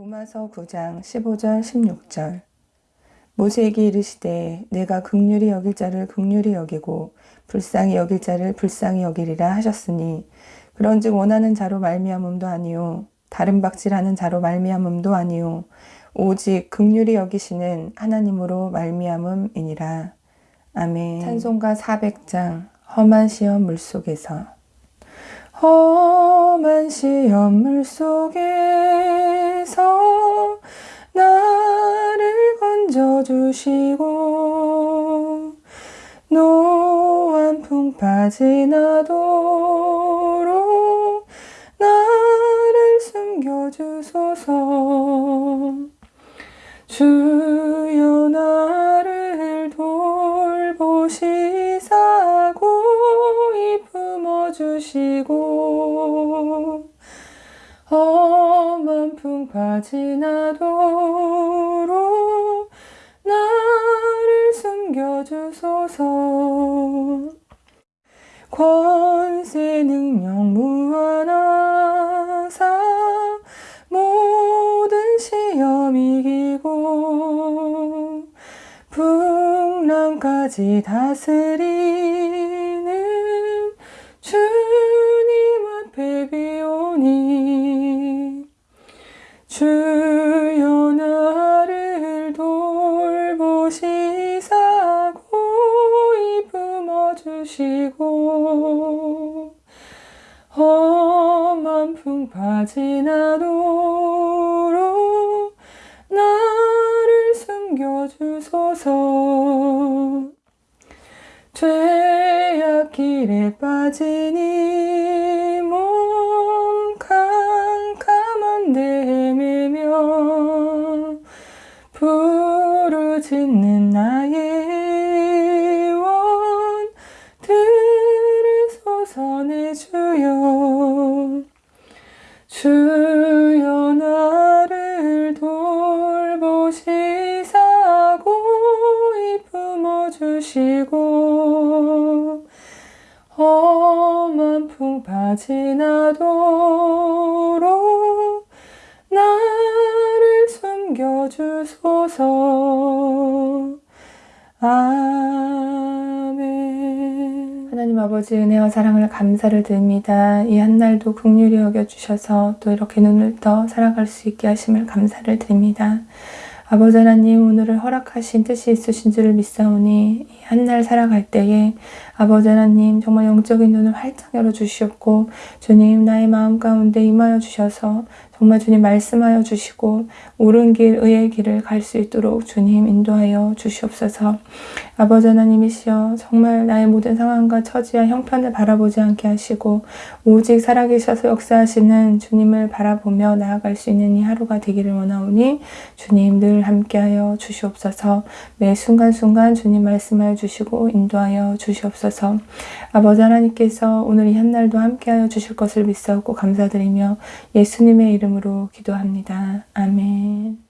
로마서 9장 15절 16절. 모세에게 이르시되 내가 극률이 여길 자를 극률이 여기고 불쌍히 여길 자를 불쌍히 여기리라 하셨으니 그런즉 원하는 자로 말미암음도 아니요 다른 박질하는 자로 말미암음도 아니요 오직 극률이 여기시는 하나님으로 말미암음이니라. 아멘. 찬송가 400장 험한 시험 물속에서. 험한 시험 물속에 주시고 노한 풍 빠지나도록 나를 숨겨주소서. 주여 나를 돌보시사 고이 품어주시고 험한 풍 빠지나도록 숨겨주소서 권세 능력 무한하사 모든 시험 이기고 풍랑까지 다스리 풍 빠지나도록 나를 숨겨주소서. 죄악 길에 이 주여 나를 돌보시사 고이 품어주시고 험한 풍 빠지나도록 나를 숨겨주소서 아버지 은혜와 사랑을 감사를 드립니다. 이 한날도 국률이 여겨주셔서 또 이렇게 눈을 떠 살아갈 수 있게 하심을 감사를 드립니다. 아버지 하나님 오늘을 허락하신 뜻이 있으신 줄을 믿사오니 이 한날 살아갈 때에 아버지 하나님 정말 영적인 눈을 활짝 열어주시옵고 주님 나의 마음 가운데 임하여 주셔서 정말 주님 말씀하여 주시고 옳은 길 의의 길을 갈 수 있도록 주님 인도하여 주시옵소서. 아버지 하나님이시여 정말 나의 모든 상황과 처지와 형편을 바라보지 않게 하시고 오직 살아계셔서 역사하시는 주님을 바라보며 나아갈 수 있는 이 하루가 되기를 원하오니 주님 늘 함께하여 주시옵소서. 매 순간순간 주님 말씀하여 주시고 인도하여 주시옵소서. 아버지 하나님께서 오늘 이 한날도 함께하여 주실 것을 믿사옵고 감사드리며 예수님의 이름으로 기도합니다. 아멘